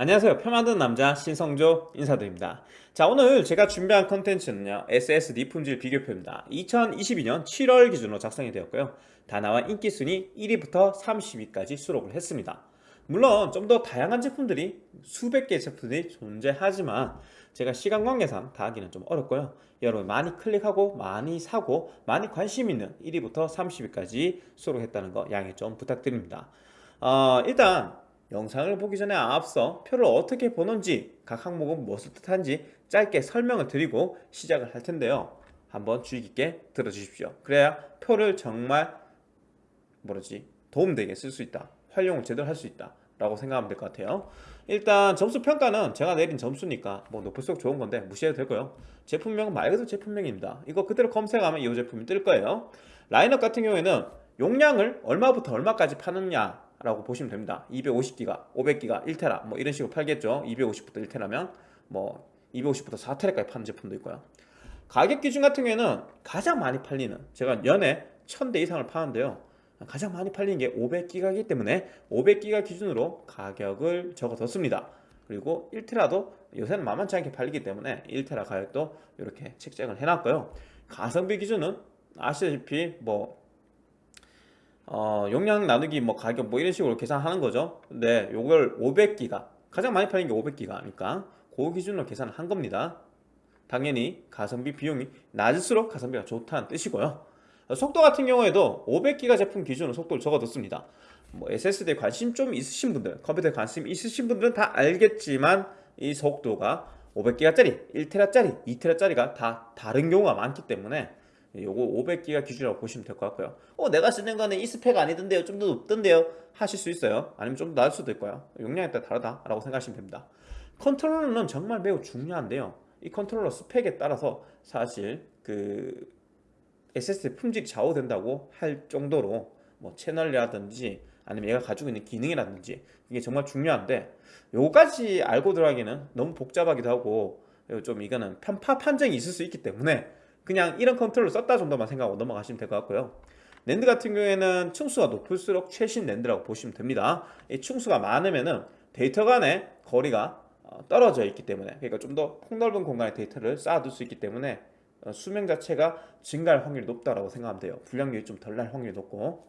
안녕하세요. 표 만드는 남자 신성조 인사드립니다. 자 오늘 제가 준비한 컨텐츠는요 SSD 품질 비교표입니다. 2022년 7월 기준으로 작성이 되었고요. 다나와 인기순위 1위부터 30위까지 수록을 했습니다. 물론 좀 더 다양한 제품들이 수백 개의 제품들이 존재하지만 제가 시간 관계상 다 하기는 좀 어렵고요. 여러분 많이 클릭하고 많이 사고 많이 관심 있는 1위부터 30위까지 수록했다는 거 양해 좀 부탁드립니다. 어, 일단 영상을 보기 전에 앞서 표를 어떻게 보는지 각 항목은 무엇을 뜻하는지 짧게 설명을 드리고 시작을 할 텐데요. 한번 주의 깊게 들어주십시오. 그래야 표를 정말 뭐라지 도움되게 쓸 수 있다. 활용을 제대로 할 수 있다. 라고 생각하면 될 것 같아요. 일단 점수 평가는 제가 내린 점수니까 뭐 높을수록 좋은 건데 무시해도 되고요? 제품명은 말 그대로 제품명입니다. 이거 그대로 검색하면 이 제품이 뜰 거예요. 라인업 같은 경우에는 용량을 얼마부터 얼마까지 파느냐 라고 보시면 됩니다. 250기가 500기가 1테라 뭐 이런 식으로 팔겠죠. 250부터 1테라면 뭐 250부터 4테라까지 파는 제품도 있고요. 가격 기준 같은 경우에는 가장 많이 팔리는 제가 연에 1000대 이상을 파는데요. 가장 많이 팔리는 게 500기가이기 때문에 500기가 기준으로 가격을 적어뒀습니다. 그리고 1테라도 요새는 만만치 않게 팔리기 때문에 1테라 가격도 이렇게 책정을 해놨고요. 가성비 기준은 아시다시피 뭐 어, 용량 나누기 뭐 가격 뭐 이런 식으로 계산하는 거죠. 근데 요걸 500기가. 가장 많이 팔린 게 500기가니까 그 기준으로 계산을 한 겁니다. 당연히 가성비 비용이 낮을수록 가성비가 좋다는 뜻이고요. 속도 같은 경우에도 500기가 제품 기준으로 속도를 적어뒀습니다. 뭐 SSD에 관심 좀 있으신 분들 컴퓨터에 관심 있으신 분들은 다 알겠지만 이 속도가 500기가짜리, 1테라짜리, 2테라짜리가 다 다른 경우가 많기 때문에 요거 500기가 기준이라고 보시면 될 것 같고요. 어 내가 쓰는 거는 이 스펙 아니던데요. 좀 더 높던데요. 하실 수 있어요. 아니면 좀더 낮을 수도 있고요. 용량에 따라 다르다 라고 생각하시면 됩니다. 컨트롤러는 정말 매우 중요한데요. 이 컨트롤러 스펙에 따라서 사실 그 SSD 품질이 좌우된다고 할 정도로 뭐 채널이라든지 아니면 얘가 가지고 있는 기능이라든지 이게 정말 중요한데 요까지 알고 들어가기는 너무 복잡하기도 하고 좀 이거는 편파 판정이 있을 수 있기 때문에 그냥 이런 컨트롤을 썼다 정도만 생각하고 넘어가시면 될 것 같고요. 랜드 같은 경우에는 층수가 높을수록 최신 NAND라고 보시면 됩니다. 이 층수가 많으면은 데이터 간의 거리가 어, 떨어져 있기 때문에 그러니까 좀 더 폭넓은 공간에 데이터를 쌓아둘 수 있기 때문에 어, 수명 자체가 증가할 확률이 높다고 생각하면 돼요. 불량률이 좀 덜 날 확률이 높고.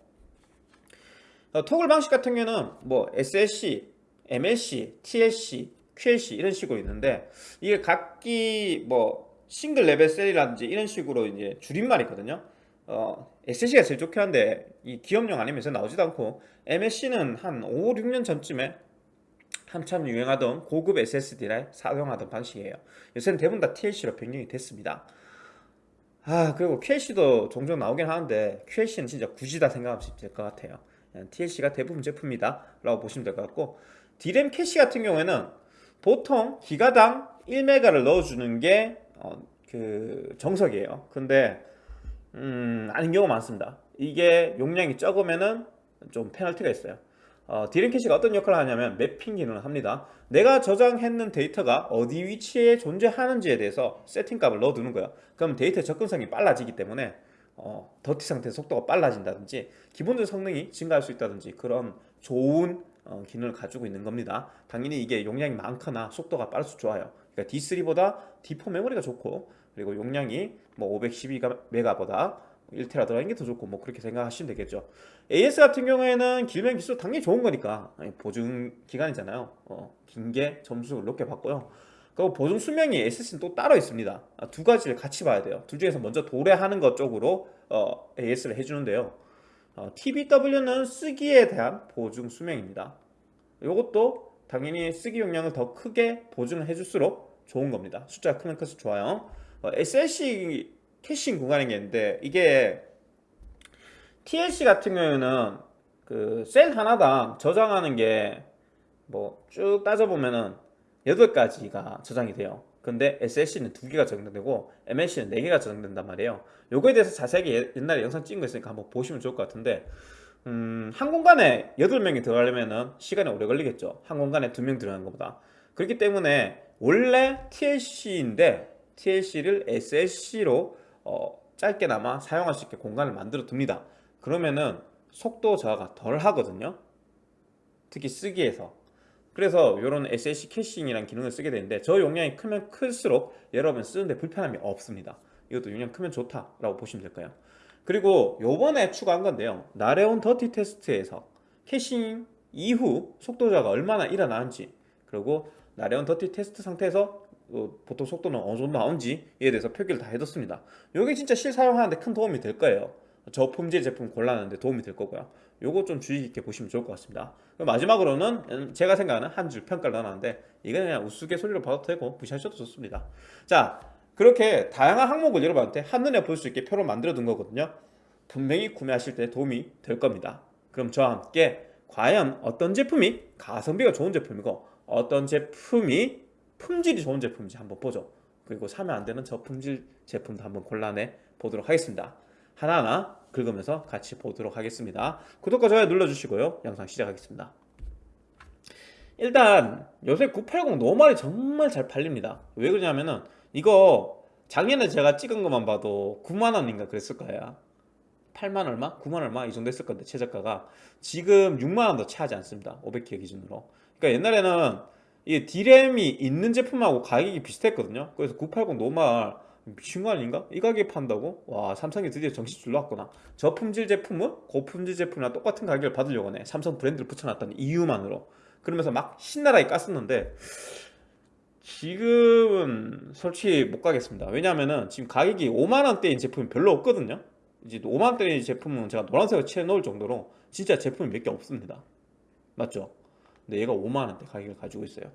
어, toggle 방식 같은 경우는 뭐 SLC, MLC, TLC, QLC 이런 식으로 있는데 이게 각기 뭐 single level cell이라든지 이런 식으로 이제 줄임말이거든요. 어, SLC가 제일 좋긴 한데 이 기업용 아니면 서 나오지도 않고 MLC는 한 5, 6년 전쯤에 한참 유행하던 고급 SSD를 사용하던 방식이에요. 요새는 대부분 다 TLC로 변경이 됐습니다. 아 그리고 QLC도 종종 나오긴 하는데 QLC는 진짜 굳이다 생각하시면 될 것 같아요. TLC가 대부분 제품이다 라고 보시면 될 것 같고 D램 캐시 같은 경우에는 보통 기가당 1메가를 넣어주는 게 어, 그 정석이에요. 근데 음, 아닌 경우가 많습니다. 이게 용량이 적으면은 좀 페널티가 있어요. 어, 디램 캐시가 어떤 역할을 하냐면 mapping 기능을 합니다. 내가 저장했는 데이터가 어디 위치에 존재하는지에 대해서 세팅값을 넣어두는 거야 그럼 데이터 접근성이 빨라지기 때문에 어, 더티 상태 속도가 빨라진다든지 기본적인 성능이 증가할 수 있다든지 그런 좋은 어, 기능을 가지고 있는 겁니다. 당연히 이게 용량이 많거나 속도가 빠를수록 좋아요 그러니까 D3보다 D4 메모리가 좋고 그리고 용량이 뭐 512메가보다 1테라 들어가는 게 더 좋고 뭐 그렇게 생각하시면 되겠죠. AS 같은 경우에는 길면 기술 당연히 좋은 거니까. 보증 기간이잖아요. 어, 긴 게 점수를 높게 받고요. 그리고 보증 수명이 SS는 또 따로 있습니다. 아, 두 가지를 같이 봐야 돼요. 둘 중에서 먼저 도래하는 것 쪽으로 어, AS를 해주는데요. 어, TBW는 쓰기에 대한 보증 수명입니다. 이것도 당연히 쓰기 용량을 더 크게 보증을 해줄수록 좋은 겁니다. 숫자가 크면 클수록 좋아요. 어, SLC 캐싱 구간인 게 있는데 이게 TLC 같은 경우에는 그 셀 하나당 저장하는 게 뭐 쭉 따져보면은 8가지가 저장이 돼요. 근데 SLC는 2개가 저장되고 MLC는 4개가 저장된단 말이에요. 요거에 대해서 자세하게 옛날에 영상 찍은 거 있으니까 한번 보시면 좋을 것 같은데 음, 한 공간에 8명이 들어가려면 시간이 오래 걸리겠죠. 한 공간에 2명 들어가는 것보다. 그렇기 때문에 원래 TLC인데 TLC를 SLC로 어, 짧게나마 사용할 수 있게 공간을 만들어 둡니다. 그러면은 속도 저하가 덜 하거든요. 특히 쓰기에서. 그래서 이런 SLC 캐싱이라는 기능을 쓰게 되는데 저 용량이 크면 클수록 여러분 쓰는데 불편함이 없습니다. 이것도 용량 크면 좋다라고 보시면 될까요. 그리고 요번에 추가한 건데요. 나레온 dirty test에서 caching 이후 속도 저하가 얼마나 일어나는지 그리고 나레온 dirty test 상태에서 어, 보통 속도는 어느 정도 나온지에 대해서 표기를 다 해뒀습니다. 이게 진짜 실 사용하는데 큰 도움이 될 거예요. 저품질 제품 골라내는데 도움이 될 거고요. 요거 좀 주의 깊게 보시면 좋을 것 같습니다. 마지막으로는 음, 제가 생각하는 한 줄 평가를 넣어놨는데 이건 그냥 우스갯소리로 봐도 되고 무시하셔도 좋습니다. 자 그렇게 다양한 항목을 여러분한테 한눈에 볼 수 있게 표로 만들어 둔 거거든요. 분명히 구매하실 때 도움이 될 겁니다. 그럼 저와 함께 과연 어떤 제품이 가성비가 좋은 제품이고 어떤 제품이 품질이 좋은 제품인지 한번 보죠. 그리고 사면 안 되는 저품질 제품도 한번 골라내 보도록 하겠습니다. 하나하나 긁으면서 같이 보도록 하겠습니다. 구독과 좋아요 눌러주시고요. 영상 시작하겠습니다. 일단 요새 980 노말이 정말 잘 팔립니다. 왜 그러냐면은 이거 작년에 제가 찍은 것만 봐도 9만원인가 그랬을 거예요. 8만 얼마? 9만 얼마? 이 정도 했을 건데 최저가가. 지금 6만원도 차지 않습니다. 500기가 기준으로 그러니까 옛날에는 이 디램이 있는 제품하고 가격이 비슷했거든요. 그래서 980 노말 미친 거 아닌가? 이 가격에 판다고? 와 삼성이 드디어 정신 줄놨구나. 저품질 제품은 고품질 제품이랑 똑같은 가격을 받으려고 하네. 삼성 브랜드를 붙여놨다는 이유만으로. 그러면서 막 신나라하게 깠었는데 지금은 솔직히 못 가겠습니다. 왜냐하면은 지금 가격이 5만원대인 제품이 별로 없거든요. 이제 5만원대인 제품은 제가 노란색을 칠해놓을 정도로 진짜 제품이 몇 개 없습니다. 맞죠? 근데 얘가 5만원대 가격을 가지고 있어요.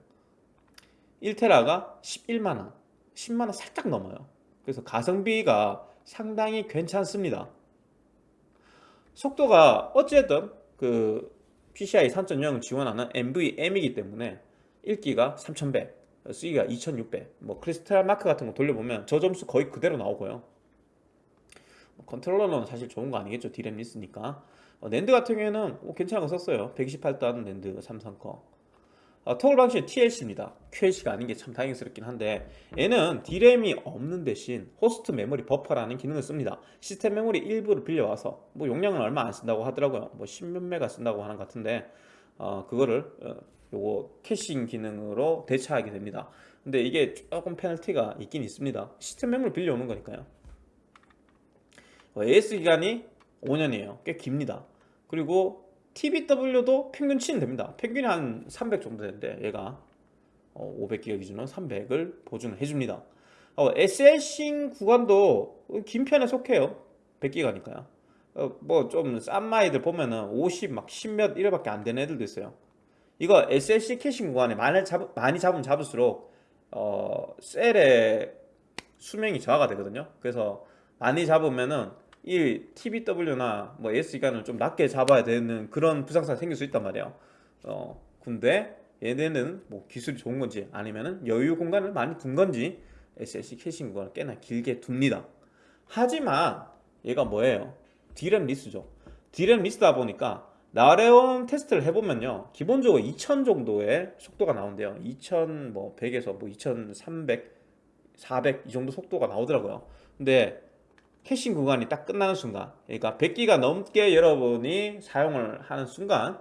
1테라가 11만원. 10만원 살짝 넘어요. 그래서 가성비가 상당히 괜찮습니다. 속도가 어쨌든 그 PCI 3.0을 지원하는 NVMe이기 때문에 읽기가 3100 쓰기가 2600 뭐 CrystalMark 같은 거 돌려보면 저 점수 거의 그대로 나오고요. 뭐 컨트롤러는 사실 좋은 거 아니겠죠? 디램 less니까 어, 랜드 같은 경우에는 뭐 괜찮은 거 썼어요. 128단 랜드 삼성 거 어, toggle 방식은 TLC입니다. QLC가 아닌 게 참 다행스럽긴 한데 얘는 D램이 없는 대신 host memory buffer라는 기능을 씁니다. 시스템 메모리 일부를 빌려와서 뭐 용량은 얼마 안 쓴다고 하더라고요. 뭐 10몇 메가 쓴다고 하는 것 같은데 어, 그거를 어, 요거 캐싱 기능으로 대체하게 됩니다. 근데 이게 조금 페널티가 있긴 있습니다. 시스템 메모리 빌려오는 거니까요. AS 기간이 5년이에요. 꽤 깁니다. 그리고 TBW도 평균 치는 됩니다. 평균이 한 300 정도 되는데 얘가 500기가 기준으로 300을 보증을 해줍니다. 어, SL싱 구간도 긴 편에 속해요. 100기가니까요. 어, 뭐좀 싼마이들 보면은 50 막 10몇 이래밖에 안 되는 애들도 있어요. 이거 SLC caching 구간에 많이, 잡, 많이 잡으면 잡을수록 어, cell의 수명이 저하가 되거든요. 그래서 많이 잡으면은 이 TBW나 뭐 AS기간을 좀 낮게 잡아야 되는 그런 불상사가 생길 수 있단 말이에요. 어, 근데 얘네는 뭐 기술이 좋은 건지 아니면은 여유 공간을 많이 둔 건지 SLC caching 구간을 꽤나 길게 둡니다. 하지만 얘가 뭐예요? D램 less죠. D램 less다 보니까 나레온 test를 해보면요. 기본적으로 2000 정도의 속도가 나온대요. 2000뭐 100에서 뭐2300 400 이 정도 속도가 나오더라고요. 근데 caching 구간이 딱 끝나는 순간 그러니까 100기가 넘게 여러분이 사용을 하는 순간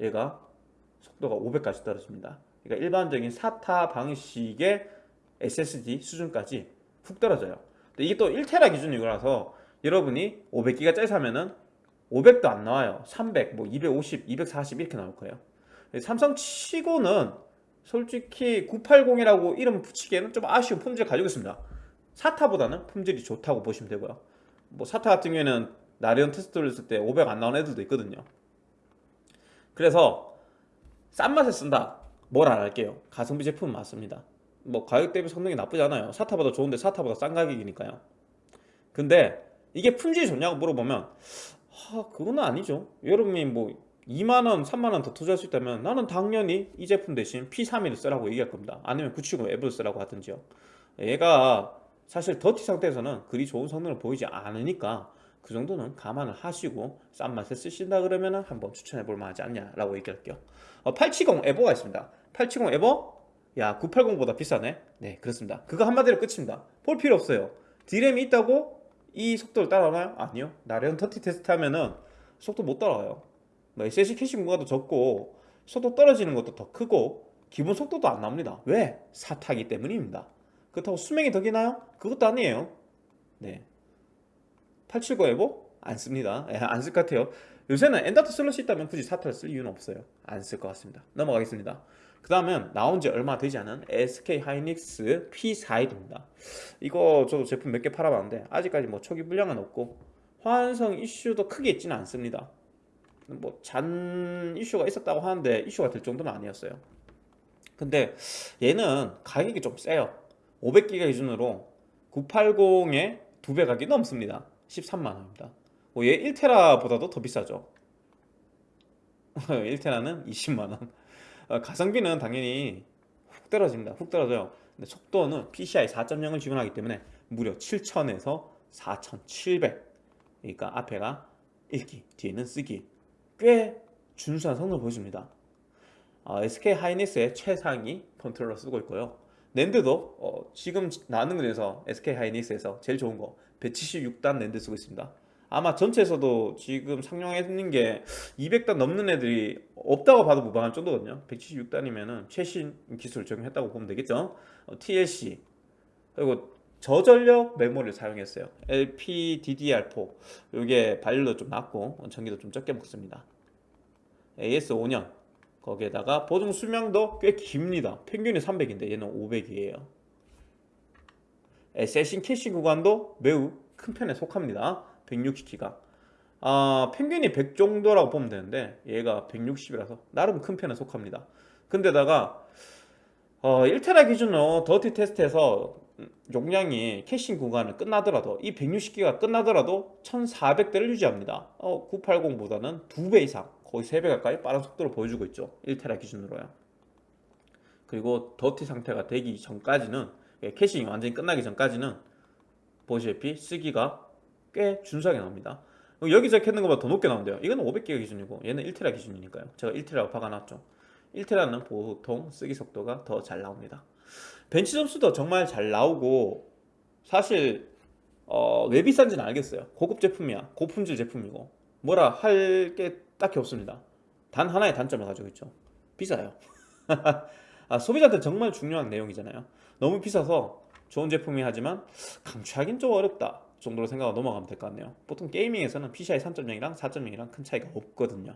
얘가 속도가 500까지 떨어집니다. 그러니까 일반적인 SATA 방식의 SSD 수준까지 훅 떨어져요. 근데 이게 또 1테라 기준이라서 여러분이 500기가짜리 사면은 500도 안 나와요. 300, 뭐 250, 240 이렇게 나올 거예요. 삼성 치고는 솔직히 980이라고 이름 붙이기에는 좀 아쉬운 품질 가지고 있습니다 사타보다는 품질이 좋다고 보시면 되고요. 뭐 사타 같은 경우에는 나리온 테스트를 했을 때 500 안 나오는 애들도 있거든요. 그래서 싼 맛에 쓴다. 뭘 안 할게요? 가성비 제품은 맞습니다. 뭐 가격 대비 성능이 나쁘지 않아요. 사타보다 좋은데 사타보다 싼 가격이니까요. 근데 이게 품질이 좋냐고 물어보면 하, 그건 아니죠. 여러분이 뭐 2만원 3만원 더 투자할 수 있다면 나는 당연히 이 제품 대신 P31을 쓰라고 얘기할 겁니다. 아니면 970 앱을 쓰라고 하든지요. 얘가 사실 더티 상태에서는 그리 좋은 성능을 보이지 않으니까 그 정도는 감안을 하시고 싼 맛에 쓰신다 그러면 한번 추천해 볼 만하지 않냐 라고 얘기할게요. 어, 870 EVO가 있습니다. 870 EVO? 야 980보다 비싸네. 네 그렇습니다. 그거 한마디로 끝입니다. 볼 필요 없어요. 디램이 있다고 이 속도를 따라가나요? 아니요. 나레온 dirty test 하면은 속도 못 따라가요. 뭐 SSD 캐시 공간도 적고 속도 떨어지는 것도 더 크고 기본 속도도 안 나옵니다. 왜? SATA기 때문입니다 그렇다고 수명이 더 기나요? 그것도 아니에요. 네. 870 EVO? 안 씁니다. 예, 안쓸 것 같아요. 요새는 쓸수 있다면 굳이 사타를 쓸 이유는 없어요. 안 쓸 것 같습니다. 넘어가겠습니다. 그 다음은 나온 지 얼마 되지 않은 SK 하이닉스 P41입니다. 이거 저도 제품 몇 개 팔아봤는데 아직까지 뭐 초기 불량은 없고 화환성 이슈도 크게 있지는 않습니다. 뭐 잔 이슈가 있었다고 하는데 이슈가 될 정도는 아니었어요. 근데 얘는 가격이 좀 세요 500기가 기준으로 980에 두배 가격이 넘습니다. 13만원입니다. 뭐 얘 1테라보다도 더 비싸죠. 1테라는 20만원. 어, 가성비는 당연히 훅 떨어집니다. 훅 떨어져요. 근데 속도는 PCI 4.0을 지원하기 때문에 무려 7000에서 4700 그러니까 앞에가 읽기 뒤에는 쓰기. 꽤 준수한 성능을 보여줍니다. 어, SK 하이닉스의 최상위 컨트롤러 쓰고 있고요 NAND도 어, 지금 나오는 거에서 SK 하이닉스에서 제일 좋은 거 176단 랜드 쓰고 있습니다. 아마 전체에서도 지금 상용했는 게 200단 넘는 애들이 없다고 봐도 무방할 정도거든요. 176단이면 최신 기술을 적용했다고 보면 되겠죠? 어, TLC 그리고 저전력 메모리를 사용했어요. LPDDR4 이게 발열도 좀 낮고 전기도 좀 적게 먹습니다. AS 5년 거기에다가 보증 수명도 꽤 깁니다. 평균이 300인데 얘는 500이에요. SLC 캐시 구간도 매우 큰 편에 속합니다. 160기가. 아, 평균이 100 정도라고 보면 되는데 얘가 160이라서 나름 큰 편에 속합니다. 근데다가 어, 1테라 기준으로 dirty test에서 용량이 caching 구간을 끝나더라도 이 160기가 끝나더라도 1400대를 유지합니다. 어, 980보다는 2배 이상 거의 3배 가까이 빠른 속도를 보여주고 있죠. 1테라 기준으로요. 그리고 더티 상태가 되기 전까지는 예, 캐싱이 완전히 끝나기 전까지는 보시다시피 쓰기가 꽤 준수하게 나옵니다. 여기서 켰는 것보다 더 높게 나온대요. 이거는 500기가 기준이고 얘는 1테라 기준이니까요. 제가 1테라고 박아놨죠. 1테라는 보통 쓰기 속도가 더 잘 나옵니다. 벤치 점수도 정말 잘 나오고 사실 어, 왜 비싼지는 알겠어요. 고급 제품이야. 고품질 제품이고 뭐라 할 게 딱히 없습니다. 단 하나의 단점을 가지고 있죠. 비싸요. 아, 소비자한테 정말 중요한 내용이잖아요. 너무 비싸서 좋은 제품이 하지만 강추하긴 좀 어렵다 정도로 생각하고 넘어가면 될 것 같네요. 보통 게이밍에서는 PCI 3.0이랑 4.0이랑 큰 차이가 없거든요.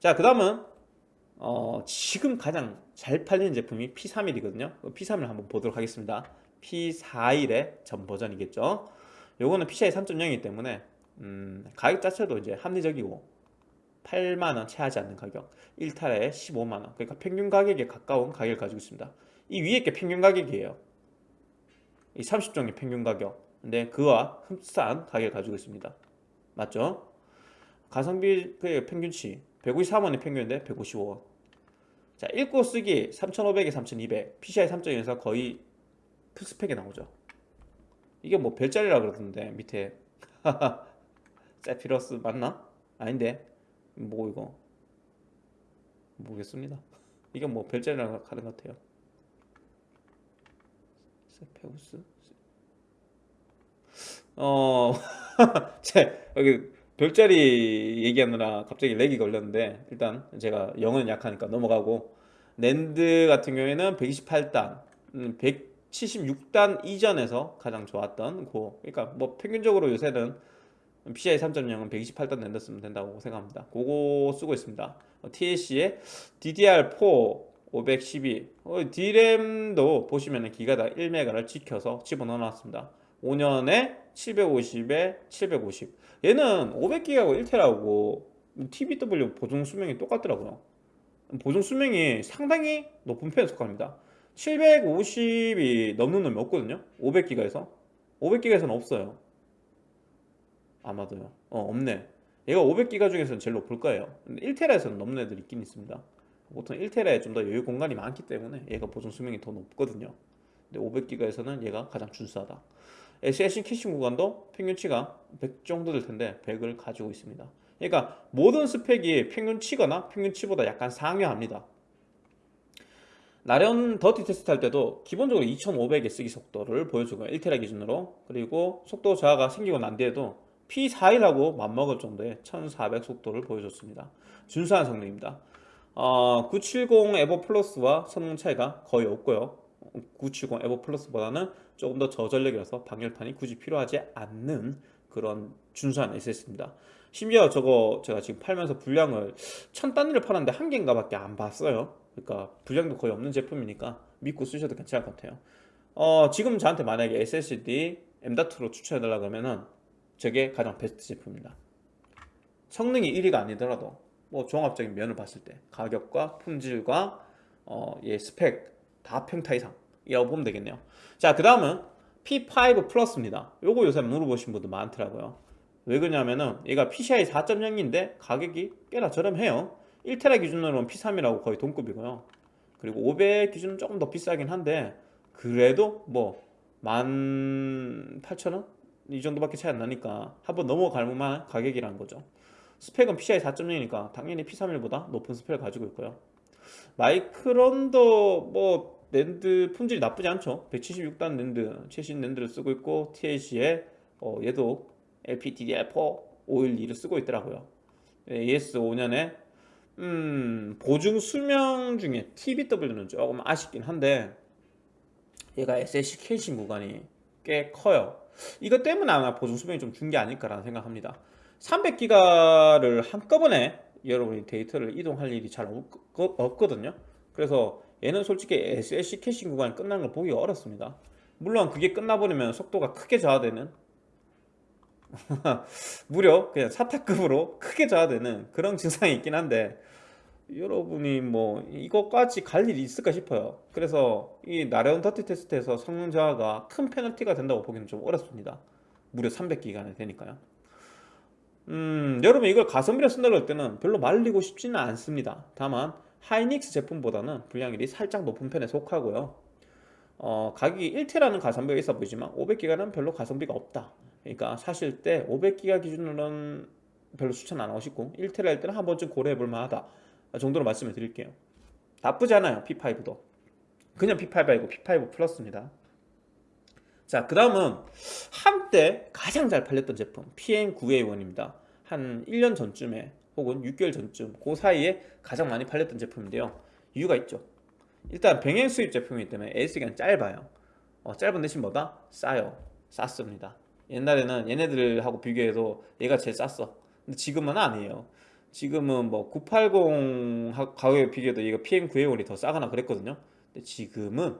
자그 다음은 어, 지금 가장 잘 팔리는 제품이 P31이거든요. P31을 한번 보도록 하겠습니다. P41의 전 버전이겠죠? 요거는 PCI 3.0이기 때문에 음, 가격 자체도 이제 합리적이고 8만원 채 하지 않는 가격 1타에 15만원. 그러니까 평균 가격에 가까운 가격을 가지고 있습니다. 이 위에 게 평균 가격이에요. 이 30종의 평균 가격. 근데 그와 흡사한 가격을 가지고 있습니다. 맞죠? 가성비 그 평균치. 153원의 평균인데 155원. 자 읽고 쓰기 3500에 3200 PCI 3.1에서 거의 풀스펙에 나오죠. 이게 뭐 별자리라 그러던데 밑에. 세피러스 맞나? 아닌데 뭐 이거? 모르겠습니다. 이게 뭐 별자리라 하는 것 같아요. 세페우스? 어, 제 여기 별자리 얘기하느라 갑자기 렉이 걸렸는데 일단 제가 영어는 약하니까 넘어가고 랜드 같은 경우에는 128단 176단 이전에서 가장 좋았던 고. 그러니까 뭐 평균적으로 요새는 PCI 3.0은 128단 랜드 쓰면 된다고 생각합니다. 그거 쓰고 있습니다. TLC의 DDR4 512 어, D램도 보시면 기가당 1메가를 지켜서 집어넣어 놨습니다. 5년에 750에 750 얘는 500기가고 1테라고 TBW 보증 수명이 똑같더라고요. 보증 수명이 상당히 높은 편에 속합니다. 750이 넘는 놈이 없거든요. 500기가에서. 500기가에서는 없어요 아마도요. 어 없네. 얘가 500기가 중에서는 제일 높을 거예요. 1테라에서는 넘는 애들이 있긴 있습니다. 보통 1테라에 좀 더 여유 공간이 많기 때문에 얘가 보존 수명이 더 높거든요. 근데 500기가에서는 얘가 가장 준수하다. SSD 캐싱 구간도 평균치가 100 정도 될 텐데 100을 가지고 있습니다. 그러니까 모든 스펙이 평균치거나 평균치보다 약간 상회합니다. 나래온 dirty 테스트 할 때도 기본적으로 2500의 쓰기 속도를 보여주고 1테라 기준으로. 그리고 속도 저하가 생기고 난 뒤에도 P41하고 맞먹을 정도의 1400 속도를 보여줬습니다. 준수한 성능입니다. 어, 970 EVO Plus와 성능 차이가 거의 없고요. 970 EVO Plus보다는 조금 더 저전력이라서 방열판이 굳이 필요하지 않는 그런 준수한 SSD입니다. 심지어 저거 제가 지금 팔면서 분량을 천 단위를 팔았는데 한 개인가 밖에 안 봤어요. 그러니까 분량도 거의 없는 제품이니까 믿고 쓰셔도 괜찮을 것 같아요. 어, 지금 저한테 만약에 SSD M.2로 추천해달라 그러면은 저게 가장 베스트 제품입니다. 성능이 1위가 아니더라도 뭐 종합적인 면을 봤을 때 가격과 품질과 어, 얘 스펙 다 평타 이상이라고 보면 되겠네요. 자그 다음은 P5 플러스입니다. 요거 요새 물어보신 분들 많더라고요. 왜 그러냐면은 얘가 PCI 4.0인데 가격이 꽤나 저렴해요. 1테라 기준으로는 P3이라고 거의 동급이고요. 그리고 500 기준은 조금 더 비싸긴 한데 그래도 뭐 18,000원? 이 정도밖에 차이 안 나니까 한번 넘어갈 만한 가격이라는 거죠. 스펙은 PCI 4.0이니까 당연히 P31보다 높은 스펙을 가지고 있고요. 마이크론도 뭐 랜드 품질이 나쁘지 않죠. 176단 랜드 최신 NAND를 쓰고 있고 TLC에 어, 얘도 LPDDR4 512를 쓰고 있더라고요. AS 5년에 음, 보증 수명 중에 TBW는 조금 아쉽긴 한데 얘가 caching 구간이 꽤 커요 이것 때문에 아마 보증 수명이 좀 준 게 아닐까라는 생각합니다. 300기가를 한꺼번에 여러분이 데이터를 이동할 일이 잘 없거든요. 그래서 얘는 솔직히 SLC caching 구간이 끝나는 걸 보기 어렵습니다. 물론 그게 끝나버리면 속도가 크게 저하되는 무려 그냥 SATA급으로 크게 저하되는 그런 증상이 있긴 한데 여러분이 뭐 이것까지 갈 일이 있을까 싶어요. 그래서 이 나래온 dirty 테스트에서 성능 저하가 큰 페널티가 된다고 보기는 좀 어렵습니다. 무려 300기가나 되니까요. 음, 여러분 이걸 가성비로 쓴다고 할 때는 별로 말리고 싶지는 않습니다. 다만 하이닉스 제품보다는 분량이 살짝 높은 편에 속하고요. 어, 가격이 1T라는 가성비가 있어 보이지만 500기가는 별로 가성비가 없다. 그러니까 사실 때 500기가 기준으로는 별로 추천 안 하고 싶고 1테라 할 때는 한 번쯤 고려해 볼 만하다 정도로 말씀을 드릴게요 나쁘지 않아요 P5도 그냥 P5 아니고 P5 플러스입니다 자, 그 다음은 한때 가장 잘 팔렸던 제품 PM9A1입니다. 한 1년 전쯤에 혹은 6개월 전쯤 그 사이에 가장 많이 팔렸던 제품인데요. 이유가 있죠. 일단 병행 수입 제품이기 때문에 AS기간 짧아요. 어, 짧은 대신 뭐다? 싸요. 쌌습니다. 옛날에는 얘네들하고 비교해도 얘가 제일 쌌어. 근데 지금은 아니에요. 지금은 뭐 980 가격에 비교해도 얘가 PM9A1이 더 싸거나 그랬거든요. 근데 지금은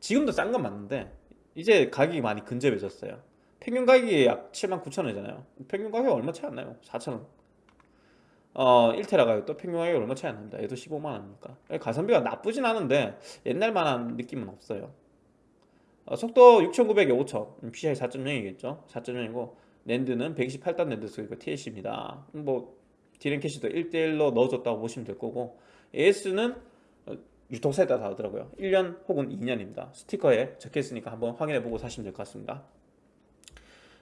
지금도 싼 건 맞는데 이제 가격이 많이 근접해졌어요. 평균 가격이 약 79,000원이잖아요. 평균 가격이 얼마 차이 안 나요. 4,000원. 어 1테라 가격도 평균 가격이 얼마 차이 안 납니다. 얘도 15만원이니까. 가성비가 나쁘진 않은데 옛날만한 느낌은 없어요. 어, 속도 6900에 5000 PCI 4.0이겠죠? 4.0이고 랜드는 128단 랜드 쓰고 TLC입니다. 뭐 디램 캐시도 1대1로 넣어줬다고 보시면 될 거고 AS는 유통사에 따라 다르더라고요. 1년 혹은 2년입니다. 스티커에 적혀있으니까 한번 확인해보고 사시면 될 것 같습니다.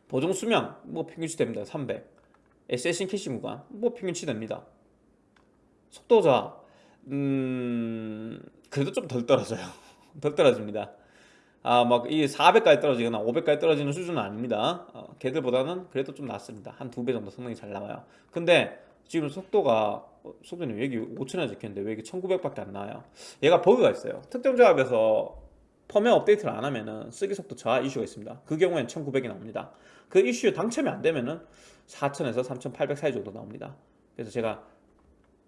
보증 수명 뭐 평균치 됩니다. 300 SLC 캐시 구간 뭐 평균치 됩니다. 속도 저하 음 그래도 좀 덜 떨어져요. 덜 떨어집니다. 아 막 이 400까지 떨어지거나 500까지 떨어지는 수준은 아닙니다. 어, 걔들보다는 그래도 좀 낫습니다. 한 두 배 정도 성능이 잘 나와요. 근데 지금 속도가 어, 속도는 왜 여기 5천원 적혔는데 왜 이게 1900밖에 안 나와요? 얘가 버그가 있어요. 특정 조합에서 펌웨어 업데이트를 안 하면은 쓰기 속도 저하 이슈가 있습니다. 그 경우엔 1900이 나옵니다. 그 이슈 당첨이 안 되면은 4000에서 3800 사이 정도 나옵니다. 그래서 제가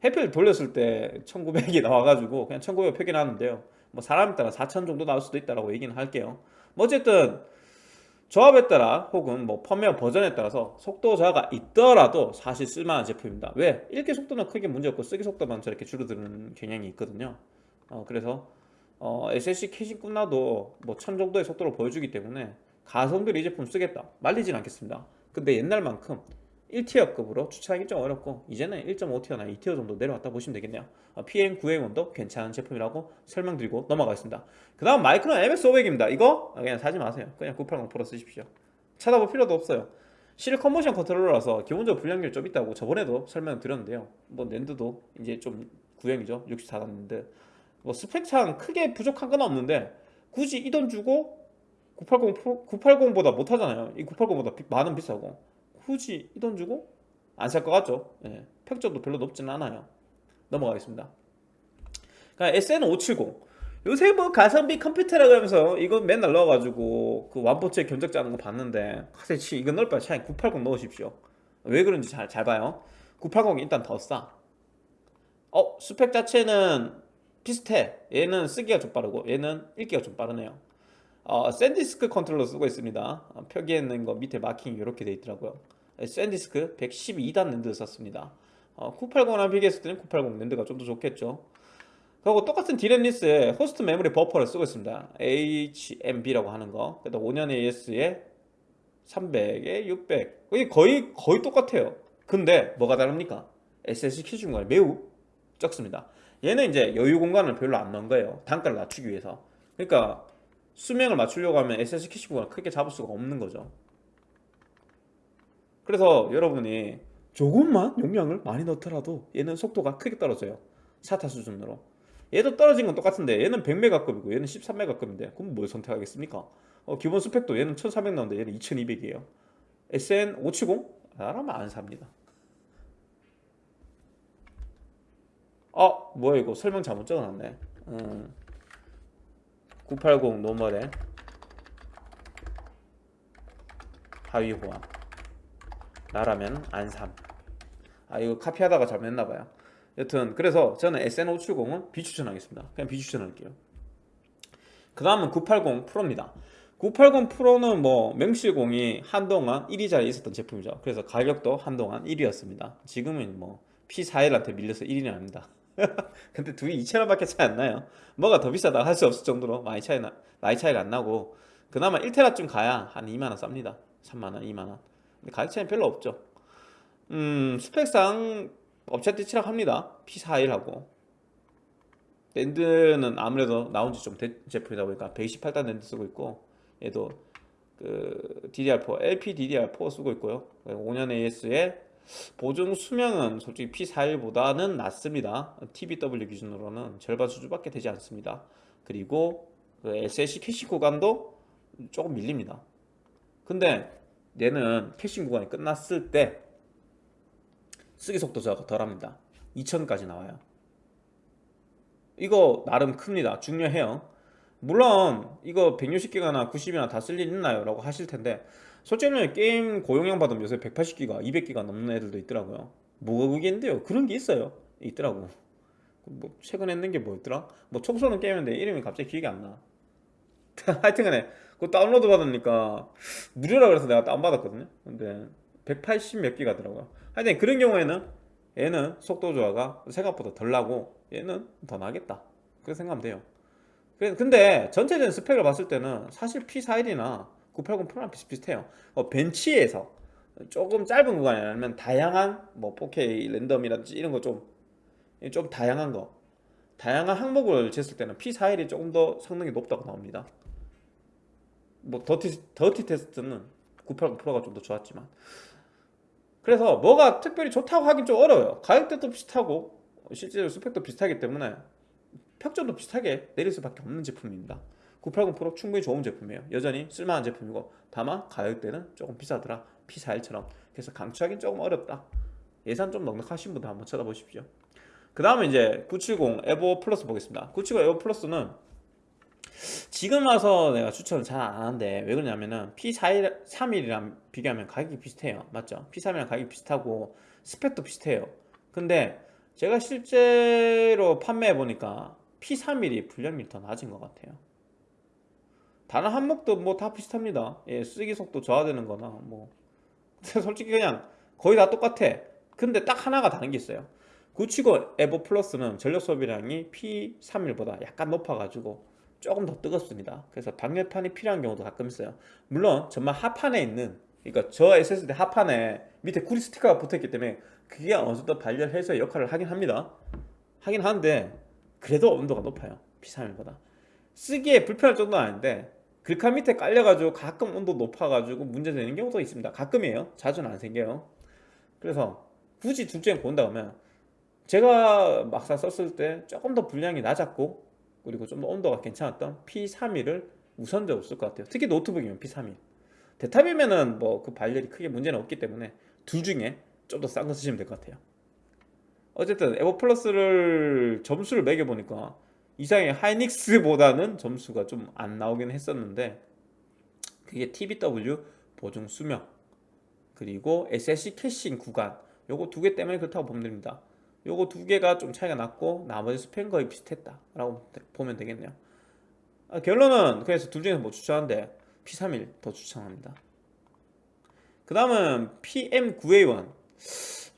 해피를 돌렸을 때 1900이 나와가지고 그냥 1900 표기나왔는데요. 뭐 사람에 따라 4000 정도 나올 수도 있다라고 얘기는 할게요. 뭐 어쨌든 조합에 따라 혹은 뭐 펌웨어 버전에 따라서 속도 저하가 있더라도 사실 쓸만한 제품입니다. 왜? 읽기 속도는 크게 문제없고 쓰기 속도만 저렇게 줄어드는 경향이 있거든요. 어, 그래서 어, SLC caching 끝나도 뭐 1000 정도의 속도를 보여주기 때문에 가성비로 이 제품 쓰겠다. 말리진 않겠습니다. 근데 옛날만큼 1tier급으로 추천하기 좀 어렵고 이제는 1.5tier나 2tier 정도 내려왔다 보시면 되겠네요. 어, PM9A1도 괜찮은 제품이라고 설명드리고 넘어가겠습니다. 그 다음 마이크론 MX500입니다. 이거 그냥 사지 마세요. 그냥 980 프로 쓰십시오. 찾아볼 필요도 없어요. Silicon Motion 컨트롤러라서 기본적으로 불량률 좀 있다고 저번에도 설명드렸는데요. 뭐 NAND도 이제 좀 구형이죠. 64단 랜드. 뭐 스펙상 크게 부족한 건 없는데 굳이 이 돈 주고 980 프로, 980보다 못하잖아요. 이 980보다 만원 비싸고 굳이 이 돈 주고 안 살 것 같죠? 예, 평점도 별로 높지는 않아요. 넘어가겠습니다. 그러니까 SN570 요새 뭐 가성비 컴퓨터라고 하면서 이거 맨날 넣어가지고 그 완본체 견적 짜는 거 봤는데 사실 이거 넣을 바에 차라리 980 넣으십시오. 왜 그런지 잘, 잘 봐요. 980이 일단 더싸. 어 스펙 자체는 비슷해. 얘는 쓰기가 좀 빠르고 얘는 읽기가 좀 빠르네요. 어, 샌디스크 컨트롤러 쓰고 있습니다. 어, 표기에 있는 거 밑에 마킹이 이렇게 돼 있더라고요 샌디스크 112단 랜드 썼습니다. 어, 980이랑 비교했을 때는 980 NAND가 좀 더 좋겠죠. 그리고 똑같은 DRAM less에 host memory buffer를 쓰고 있습니다. HMB라고 하는 거. 그래도 5년 AS에 300에 600 거의 거의, 똑같아요. 근데 뭐가 다릅니까? SLC 캐시 구간이 매우 적습니다. 얘는 이제 여유 공간을 별로 안 넣은 거예요. 단가를 낮추기 위해서. 그러니까 수명을 맞추려고 하면 SLC 캐시 공간을 크게 잡을 수가 없는 거죠 그래서 여러분이 조금만 용량을 많이 넣더라도 얘는 속도가 크게 떨어져요. 사타 수준으로. 얘도 떨어진 건 똑같은데 얘는 100메가급이고 얘는 13메가급인데 그럼 뭘 선택하겠습니까? 어, 기본 스펙도 얘는 1400 나오는데 얘는 2200이에요. SN570? 나라면 안 삽니다. 어 뭐야 이거? 설명 잘못 적어놨네. 음, 980 노멀에 하위 호환 나라면 안삼. 아 이거 카피하다가 잘못했나봐요. 여튼 그래서 저는 SN570은 비추천하겠습니다. 그냥 비추천할게요. 그 다음은 980 프로입니다. 980 프로는 뭐 명실공히 한동안 1위 자리에 있었던 제품이죠. 그래서 가격도 한동안 1위였습니다. 지금은 뭐 P41한테 밀려서 1위는 아닙니다. 근데 둘이 2천원 밖에 차이 안 나요. 뭐가 더 비싸다 할 수 없을 정도로 많이 차이 나, 나이 차이가 안 나고 그나마 1테라쯤 가야 한 2만원 쌉니다. 3만원 2만원. 근데 가격 차이는 별로 없죠. 음 스펙상 업체한테 치락합니다. P41하고. 랜드는 아무래도 나온 지 좀 된 제품이다 보니까 128단 랜드 쓰고 있고 얘도 그 DDR4 LPDDR4 쓰고 있고요. 5년 AS에 보증 수명은 솔직히 P41보다는 낮습니다. TBW 기준으로는 절반 수준밖에 되지 않습니다. 그리고 그 SLC 캐시 구간도 조금 밀립니다. 근데 얘는 caching 구간이 끝났을 때 쓰기 속도 저하가 덜합니다. 2000까지 나와요. 이거 나름 큽니다. 중요해요. 물론 이거 160기가나 90이나 다 쓸 일 있나요? 라고 하실 텐데 솔직히 게임 고용량 받으면 요새 180기가 200기가 넘는 애들도 있더라고요. 뭐가 그게인데요. 그런 게 있어요. 있더라고. 뭐 최근에 했는 게 뭐였더라? 뭐 총쏘는 게임인데 이름이 갑자기 기억이 안나. 하여튼간에 그거 다운로드 받으니까 무료라 그래서 내가 다운받았거든요. 근데 180 몇 기가더라고요. 하여튼 그런 경우에는 얘는 속도 조화가 생각보다 덜 나고 얘는 더 나겠다. 그렇게 생각하면 돼요. 근데 전체적인 스펙을 봤을 때는 사실 P41이나 980 프로랑 비슷비슷해요. 어, 벤치에서 조금 짧은 구간이 아니면 다양한 뭐 4K random이라든지 이런 거 좀 좀 다양한 거 다양한 항목을 쟀을 때는 P41이 조금 더 성능이 높다고 나옵니다 뭐 더티, 더티 테스트는 980 PRO가 좀 더 좋았지만. 그래서 뭐가 특별히 좋다고 하긴 좀 어려워요. 가격대도 비슷하고 실제로 스펙도 비슷하기 때문에 평점도 비슷하게 내릴 수밖에 없는 제품입니다. 980 프로 충분히 좋은 제품이에요. 여전히 쓸만한 제품이고 다만 가격대는 조금 비싸더라. P41처럼. 그래서 강추하기는 조금 어렵다. 예산 좀 넉넉하신 분들 한번 쳐다보십시오. 그 다음에 이제 970 에보 플러스 보겠습니다. 970 에보 플러스는 지금 와서 내가 추천을 잘 안 하는데 왜 그러냐면은 P31이랑 비교하면 가격이 비슷해요. 맞죠? P31이랑 가격이 비슷하고 스펙도 비슷해요. 근데 제가 실제로 판매해 보니까 P31이 불량률이 더 낮은 것 같아요. 다른 항목도 뭐 다 비슷합니다. 예, 쓰기 속도 저하되는 거나 뭐. 솔직히 그냥 거의 다 똑같아. 근데 딱 하나가 다른 게 있어요. 970 에보 플러스는 전력 소비량이 P31보다 약간 높아가지고 조금 더 뜨겁습니다. 그래서 방열판이 필요한 경우도 가끔 있어요. 물론 정말 하판에 있는 그러니까 저 SSD 하판에 밑에 구리 스티커가 붙어있기 때문에 그게 어느 정도 발열해서 역할을 하긴 합니다. 하긴 하는데 그래도 온도가 높아요. P31보다. 쓰기에 불편할 정도는 아닌데 글카 밑에 깔려가지고 가끔 온도 높아가지고 문제되는 경우도 있습니다. 가끔이에요. 자주는 안 생겨요. 그래서 굳이 둘 중에 고른다 면 제가 막상 썼을 때 조금 더 분량이 낮았고 그리고 좀 더 온도가 괜찮았던 P31을 우선적으로 쓸 것 같아요. 특히 노트북이면 P31 대탑이면은 뭐 그 발열이 크게 문제는 없기 때문에 둘 중에 좀 더 싼 거 쓰시면 될 것 같아요. 어쨌든 에버 플러스를 점수를 매겨보니까 이상의 하이닉스보다는 점수가 좀 안 나오긴 했었는데 그게 TBW 보증 수명 그리고 SSC 캐싱 구간 요거 두 개 때문에 그렇다고 보면 됩니다 요거 두 개가 좀 차이가 났고 나머지 스펙은 거의 비슷했다 라고 보면 되겠네요. 아, 결론은 그래서 둘 중에서 뭐 추천하는데 P31 더 추천합니다. 그 다음은 PM9A1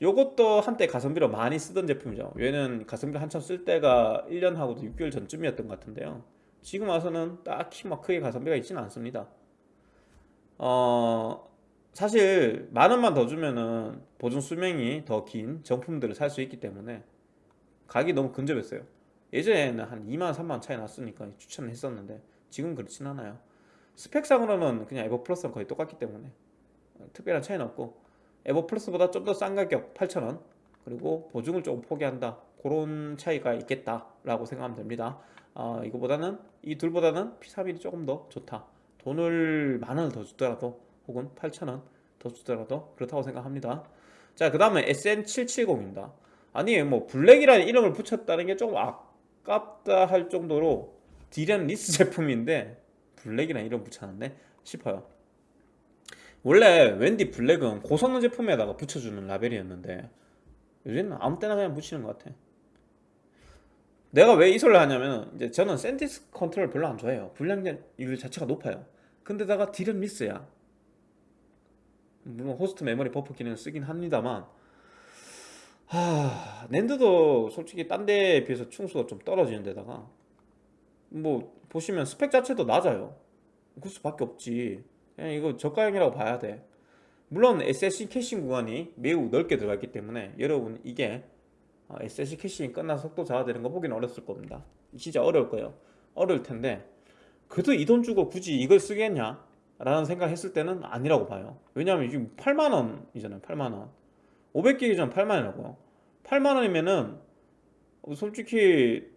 요것도 한때 가성비로 많이 쓰던 제품이죠. 얘는 가성비 한참 쓸 때가 1년하고도 6개월 전쯤이었던 것 같은데요. 지금 와서는 딱히 막 크게 가성비가 있지는 않습니다. 어 사실 만 원만 더 주면은 보증 수명이 더 긴 정품들을 살 수 있기 때문에 가격이 너무 근접했어요. 예전에는 한 2만 3만 차이 났으니까 추천을 했었는데 지금 그렇진 않아요. 스펙상으로는 그냥 에버 플러스랑 거의 똑같기 때문에 특별한 차이는 없고 에버 플러스보다 좀 더 싼 가격 8,000원 그리고 보증을 조금 포기한다. 그런 차이가 있겠다라고 생각하면 됩니다. 어, 이거보다는 이 둘보다는 P31이 조금 더 좋다. 돈을 만 원을 더 주더라도 혹은 8,000원 더 주더라도 그렇다고 생각합니다. 자 그 다음에 SN770입니다. 아니 뭐 Black이라는 이름을 붙였다는 게 조금 아깝다 할 정도로 DRAM less 제품인데 Black이라는 이름 붙여놨네 싶어요. 원래 WD Black은 고성능 제품에다가 붙여주는 라벨이었는데 요즘은 아무 때나 그냥 붙이는 것 같아. 내가 왜 이 소리를 하냐면 이제 저는 샌디스크 컨트롤러 별로 안 좋아해요. 불량률 자체가 높아요. 근데다가 DRAM less야 물론 host memory buffer 기능을 쓰긴 합니다만 하... NAND도 솔직히 딴 데에 비해서 층수가 좀 떨어지는 데다가 뭐 보시면 스펙 자체도 낮아요. 그럴 수밖에 없지. 그냥 이거 저가형이라고 봐야 돼. 물론 SLC caching 구간이 매우 넓게 들어가 있기 때문에 여러분 이게 SSC 캐싱이 끝나서 속도 저하되는 거 보기는 어려울 겁니다. 진짜 어려울 거예요. 어려울 텐데 그래도 이 돈 주고 굳이 이걸 쓰겠냐 라는 생각 했을 때는 아니라고 봐요. 왜냐하면 지금 8만원이잖아요 8만원. 500기가 기준 8만원이라고요. 8만원이면은 솔직히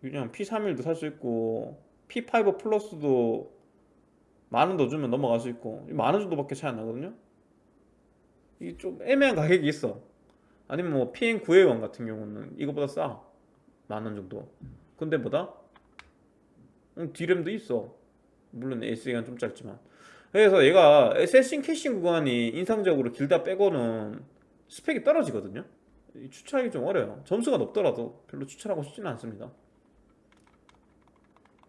그냥 P31도 살 수 있고 P5 플러스도 만원 더 주면 넘어갈 수 있고 만원 정도밖에 차이 안 나거든요. 이게 좀 애매한 가격이 있어. 아니면 뭐 PN9A1 같은 경우는 이거보다 싸. 만원 정도. 근데 보다? 음, D램도 있어 물론 SE가 좀 짧지만. 그래서 얘가 세싱 캐싱 구간이 인상적으로 길다 빼고는 스펙이 떨어지거든요. 추천하기 좀 어려요. 점수가 높더라도 별로 추천하고 싶지는 않습니다.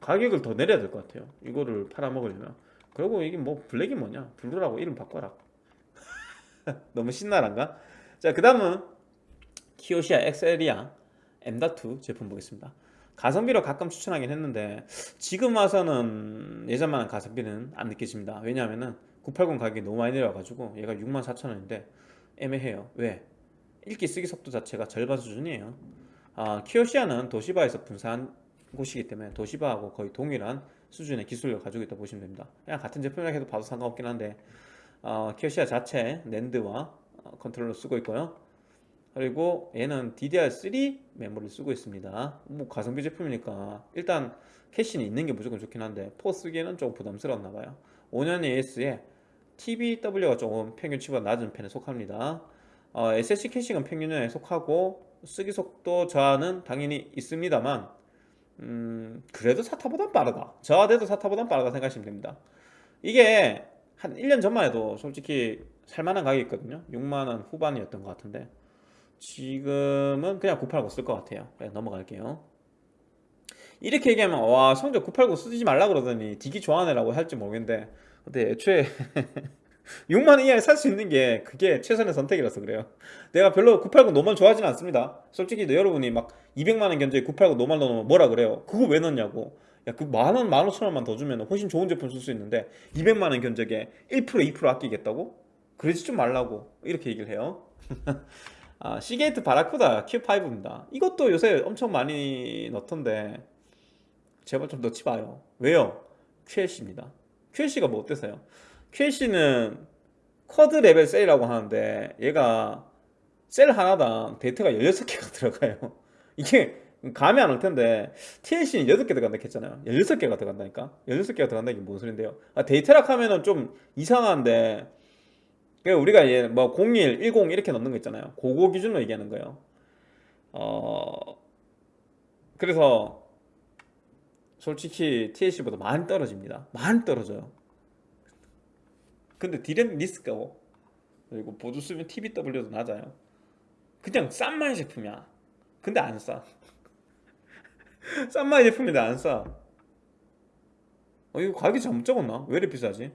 가격을 더 내려야 될 것 같아요. 이거를 팔아먹으려면. 그리고 이게 뭐 블랙이 뭐냐? 블루라고 이름 바꿔라. 너무 신나란가? 자 그 다음은 키오시아 엑셀리아 M.2 제품 보겠습니다 가성비로 가끔 추천하긴 했는데 지금 와서는 예전만한 가성비는 안 느껴집니다. 왜냐하면 980 가격이 너무 많이 내려가지고 얘가 64,000원인데 애매해요. 왜? 읽기 쓰기 속도 자체가 절반 수준이에요. 아, 키오시아는 도시바에서 분사한 곳이기 때문에 도시바하고 거의 동일한 수준의 기술력을 가지고 있다고 보시면 됩니다. 그냥 같은 제품이라 해도 봐도 상관없긴 한데 어, 키오시아 자체 낸드와 어, 컨트롤러 쓰고 있고요 그리고 얘는 DDR3 메모리를 쓰고 있습니다. 뭐 가성비 제품이니까. 일단 캐시는 있는 게 무조건 좋긴 한데 four 쓰기에는 조금 부담스러웠나 봐요. 5년 AS에 TBW가 조금 평균치보다 낮은 편에 속합니다. 어, SSC 캐싱은 평균에 속하고 쓰기 속도 저하는 당연히 있습니다만 음, 그래도 사타보단 빠르다. 저하돼도 사타보단 빠르다 생각하시면 됩니다. 이게 한 1년 전만 해도 솔직히 살만한 가격이 있거든요. 6만원 후반이었던 것 같은데 지금은 그냥 989 쓸 것 같아요. 그냥 넘어갈게요. 이렇게 얘기하면 와 성적 989 쓰지 말라 그러더니 디기 좋아하네 라고 할지 모르겠는데 근데 애초에 6만원 이하에 살 수 있는 게 그게 최선의 선택이라서 그래요. 내가 별로 980 normal 좋아하지는 않습니다. 솔직히 여러분이 막 200만원 견적에 980 normal 넣으면 뭐라 그래요? 그거 왜 넣냐고. 야 그 만원 만오천원만 더 주면 훨씬 좋은 제품 쓸 수 있는데 200만원 견적에 1% 2% 아끼겠다고? 그러지 좀 말라고. 이렇게 얘기를 해요 아, 시게이트 바라쿠다 Q5입니다. 이것도 요새 엄청 많이 넣던데 제발 좀 넣지 마요. 왜요? QLC입니다. QLC가 뭐 어때서요? QLC는 quad level cell이라고 하는데 얘가 셀 하나당 데이터가 16개가 들어가요. 이게 감이 안 올 텐데 TLC는 8개 들어간다 했잖아요. 16개가 들어간다니까? 16개가 들어간다는 게 무슨 소린데요? 아, 데이터라 하면은 좀 이상한데 우리가 얘 뭐01, 10 이렇게 넣는 거 있잖아요. 그거 기준으로 얘기하는 거예요. 어 그래서 솔직히 TLC보다 많이 떨어집니다. 많이 떨어져요. 근데 DRAM-less고 그리고 보증 수명 TBW도 낮아요. 그냥 싼 마이 제품이야. 근데 안싸. 싼 마이 제품인데 안싸. 어 이거 가격이 잘못 적었나? 왜 이렇게 비싸지?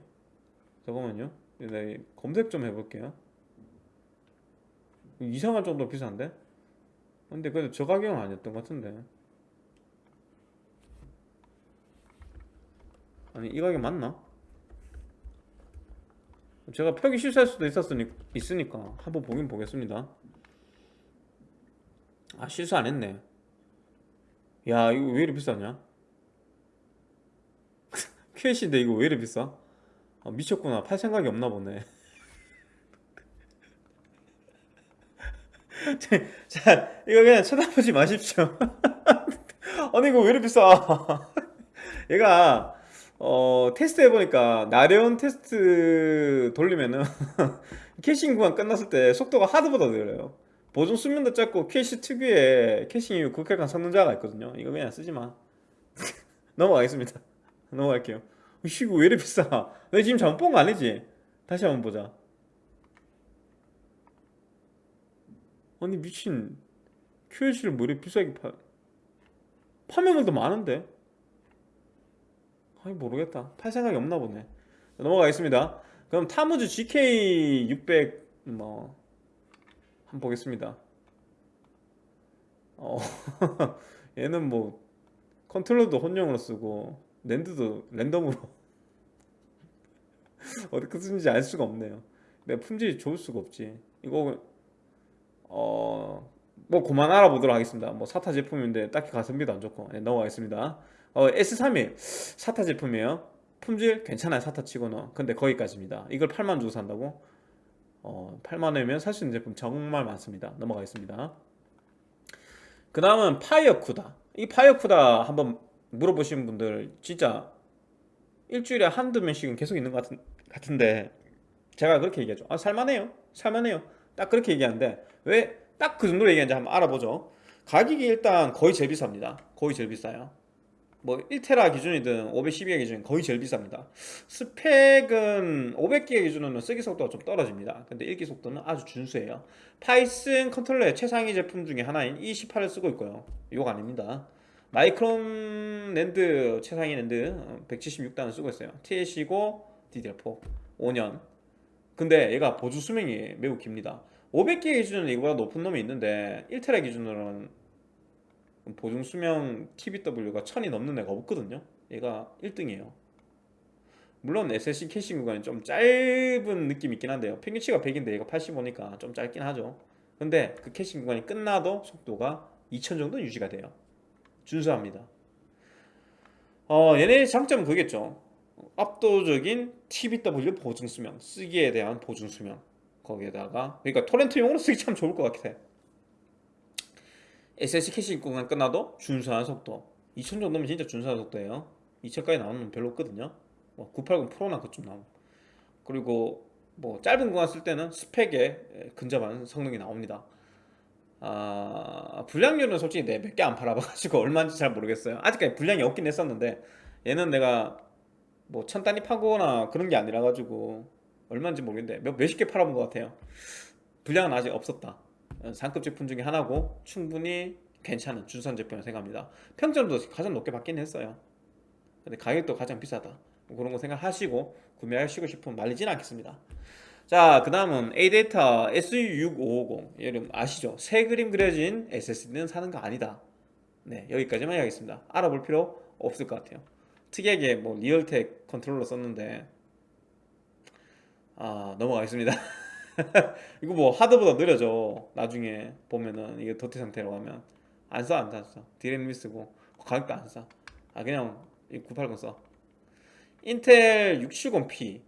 잠깐만요 내가 검색 좀 해볼게요 이상할 정도로 비싼데? 근데 그래도 저 가격은 아니었던 것 같은데 아니 이 가격 맞나? 제가 표기 실수할 수도 있었으니, 있으니까 한번 보긴 보겠습니다 아 실수 안 했네 야 이거 왜 이렇게 비싸냐? QH인데 이거 왜 이렇게 비싸? 아, 미쳤구나. 팔 생각이 없나 보네. 자 이거 그냥 쳐다보지 마십시오. 아니 이거 왜 이렇게 비싸? 얘가 어 테스트 해보니까 나레온 테스트 돌리면은 caching 구간 끝났을 때 속도가 하드보다 느려요. 보증 수명도 짧고 QLC 특유의 caching이 급격한 성능 저하가 있거든요. 이거 그냥 쓰지마. 넘어가겠습니다. 넘어갈게요 이거 왜 이렇게 비싸? 내 지금 잘못 본 거 아니지? 다시 한번 보자. 아니 미친. QH를 뭐 이렇게 비싸게 파 파면물도 많은데? 아니 모르겠다. 팔 생각이 없나 보네. 넘어가겠습니다. 그럼 타무즈 GK600 뭐 한번 보겠습니다. 어 얘는 뭐 컨트롤러도 혼용으로 쓰고 랜드도 랜덤으로 어떻게 쓰는지 알 수가 없네요. 내 품질이 좋을 수가 없지. 이거 어뭐 그만 알아보도록 하겠습니다. 뭐 사타 제품인데 딱히 가성비도 안 좋고. 네, 넘어가겠습니다. 어, S31 사타 제품이에요. 품질 괜찮아요 사타 치고는. 근데 거기까지입니다. 이걸 8만 주고 산다고? 어, 8만원이면 살 수 있는 제품 정말 많습니다. 넘어가겠습니다. 그 다음은 파이어쿠다. 이 파이어쿠다 한번 물어보시는 분들 진짜 일주일에 한두 명씩은 계속 있는 것 같은, 같은데 제가 그렇게 얘기하죠. 아 살만해요. 살만해요. 딱 그렇게 얘기하는데 왜 딱 그 정도로 얘기하는지 한번 알아보죠. 가격이 일단 거의 제일 비쌉니다. 거의 제일 비싸요. 뭐 1테라 기준이든 512기 기준 거의 제일 비쌉니다. 스펙은 500기가 기준으로는 쓰기 속도가 좀 떨어집니다. 근데 읽기 속도는 아주 준수해요. 파이슨 컨트롤러의 최상위 제품 중에 하나인 E18을 쓰고 있고요. 이거 아닙니다 마이크론 낸드 최상위 낸드 176단을 쓰고 있어요. TLC고 DDR4 5년. 근데 얘가 보증 수명이 매우 깁니다. 500기가 기준으로는 이거보다 높은 놈이 있는데 1테라 기준으로는 보증 수명 TBW가 1000이 넘는 애가 없거든요. 얘가 1등이에요. 물론 SSD 캐싱 구간이 좀 짧은 느낌이 있긴 한데요. 평균치가 100인데 얘가 85니까 좀 짧긴 하죠. 근데 그 캐싱 구간이 끝나도 속도가 2000 정도 유지가 돼요 준수합니다. 어 얘네의 장점은 그겠죠. 압도적인 TBW 보증 수명 쓰기에 대한 보증 수명 거기에다가 그러니까 토렌트용으로 쓰기 참 좋을 것 같아. SSD 캐시 구간 끝나도 준수한 속도. 2000 정도면 진짜 준수한 속도예요. 2000까지 나오는 건 별로 없거든요. 뭐 980 프로나 그쯤 나오고. 그리고 뭐 짧은 구간 쓸 때는 스펙에 근접한 성능이 나옵니다 아 불량률은 솔직히 내 몇 개 안 팔아봐가지고 얼마인지 잘 모르겠어요. 아직까지 불량이 없긴 했었는데 얘는 내가 뭐 천 단위 파거나 그런 게 아니라 가지고 얼마인지 모르겠는데 몇, 몇십 개 팔아본 것 같아요. 불량은 아직 없었다. 상급 제품 중에 하나고 충분히 괜찮은 준수한 제품이라고 생각합니다. 평점도 가장 높게 받긴 했어요. 근데 가격도 가장 비싸다. 뭐 그런 거 생각하시고 구매하시고 싶으면 말리진 않겠습니다 자 그 다음은 ADATA SU650 여러분 아시죠? 새 그림 그려진 SSD는 사는 거 아니다. 네 여기까지만 하겠습니다. 알아볼 필요 없을 것 같아요. 특이하게 뭐 리얼텍 컨트롤러 썼는데. 아 넘어가겠습니다. 이거 뭐 하드보다 느려져. 나중에 보면은 이게 도태 상태로 가면. 안 써 안 써. 디램 미쓰고. 가격도 안싸아 그냥 980 써. 인텔 670p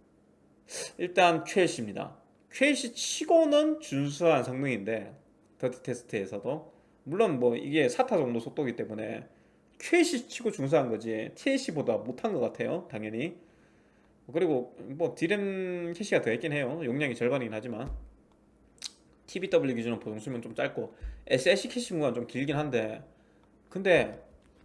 일단 QLC입니다. QLC 치고는 준수한 성능인데 더티 테스트에서도. 물론 뭐 이게 사타 정도 속도기 때문에 QLC 치고 준수한 거지 TLC보다 못한 것 같아요 당연히. 그리고 뭐 디램 캐시가 더 있긴 해요. 용량이 절반이긴 하지만. TBW 기준으로 보증 수명 좀 짧고 SLC 캐시 구간 좀 길긴 한데. 근데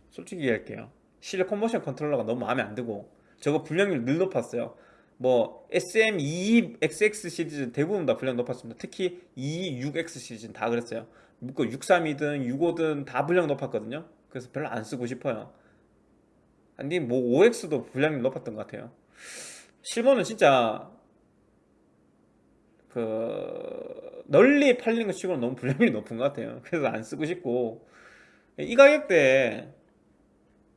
솔직히 얘기할게요. 실리콘 모션 컨트롤러가 너무 마음에 안 들고 저거 불량률 늘 높았어요 뭐 SM22XX 시리즈 대부분 다 불량 높았습니다. 특히 26X 시리즈는 다 그랬어요. 뭐 63이든 65든 다 불량 높았거든요. 그래서 별로 안 쓰고 싶어요. 아니 뭐 5X도 불량률 높았던 것 같아요. 실버는 진짜 그 널리 팔리는 것 치고는 너무 불량률이 높은 것 같아요. 그래서 안 쓰고 싶고. 이 가격대에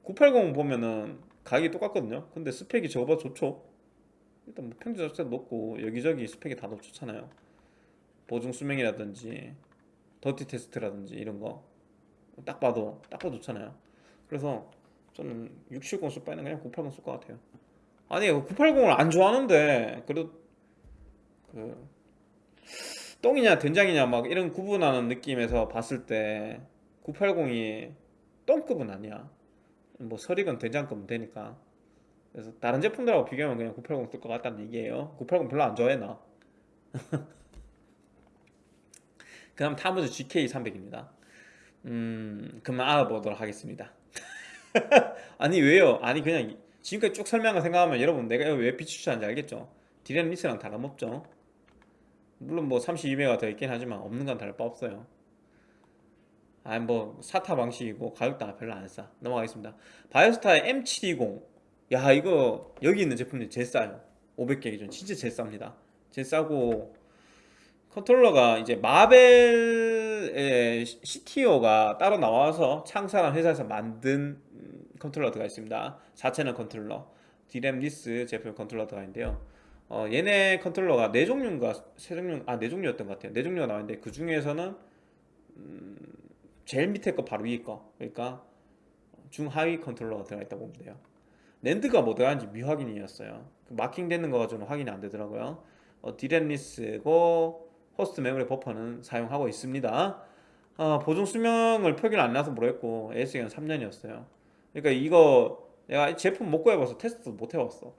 980 보면은 가격이 똑같거든요. 근데 스펙이 저거보다 좋죠 일단 뭐 평균 자체도 높고 여기저기 스펙이 다 좋잖아요. 보증 수명이라든지 더티 테스트라든지 이런 거 딱 봐도 딱 봐도 좋잖아요. 그래서 저는 670 쓸 바에는 그냥 980 쓸 것 같아요. 아니 980을 안 좋아하는데 그래도 그 똥이냐 된장이냐 막 이런 구분하는 느낌에서 봤을 때 980이 똥급은 아니야. 뭐 설익은 된장급은 되니까 그래서 다른 제품들하고 비교하면 그냥 980 쓸 것 같다는 얘기예요. 980 별로 안 좋아해 나. 그 다음 타무즈 GK300입니다. 음 그만 알아보도록 하겠습니다. 아니 왜요? 아니 그냥 지금까지 쭉 설명한 거 생각하면 여러분 내가 왜 비추천한지 알겠죠? DRAM-less랑 다름없죠. 물론 뭐 32메가 더 있긴 하지만 없는 건 다를 바 없어요. 아니 뭐 사타 방식이고 가격도 별로 안싸. 넘어가겠습니다. 바이오스타의 M720 야 이거 여기 있는 제품들이 제일 싸요. 500기가 기준. 진짜 제일 쌉니다. 제일 싸고 컨트롤러가 이제 마벨의 CTO가 따로 나와서 창사한 회사에서 만든 음, 컨트롤러 들어가 있습니다. 4채널 컨트롤러. DRAM-less 제품 컨트롤러 들어가 있는데요. 어, 얘네 컨트롤러가 네 종류인가 세 종류 아네 종류였던 것 같아요. 네 종류가 나왔는데 그 중에서는 음, 제일 밑에 거 바로 위에 거. 그러니까 중하위 컨트롤러가 들어가 있다고 보면 돼요 NAND가 뭐 들어가는지 미확인이었어요. 그 마킹 되는 거 가지고는 확인이 안 되더라고요. 어, DRAM-less고 host memory buffer는 사용하고 있습니다. 어, 보증 수명을 표기를 안 나서 모르겠고 AS기간 3년이었어요. 그러니까 이거 내가 제품 못 구해봐서 테스트도 못 해봤어.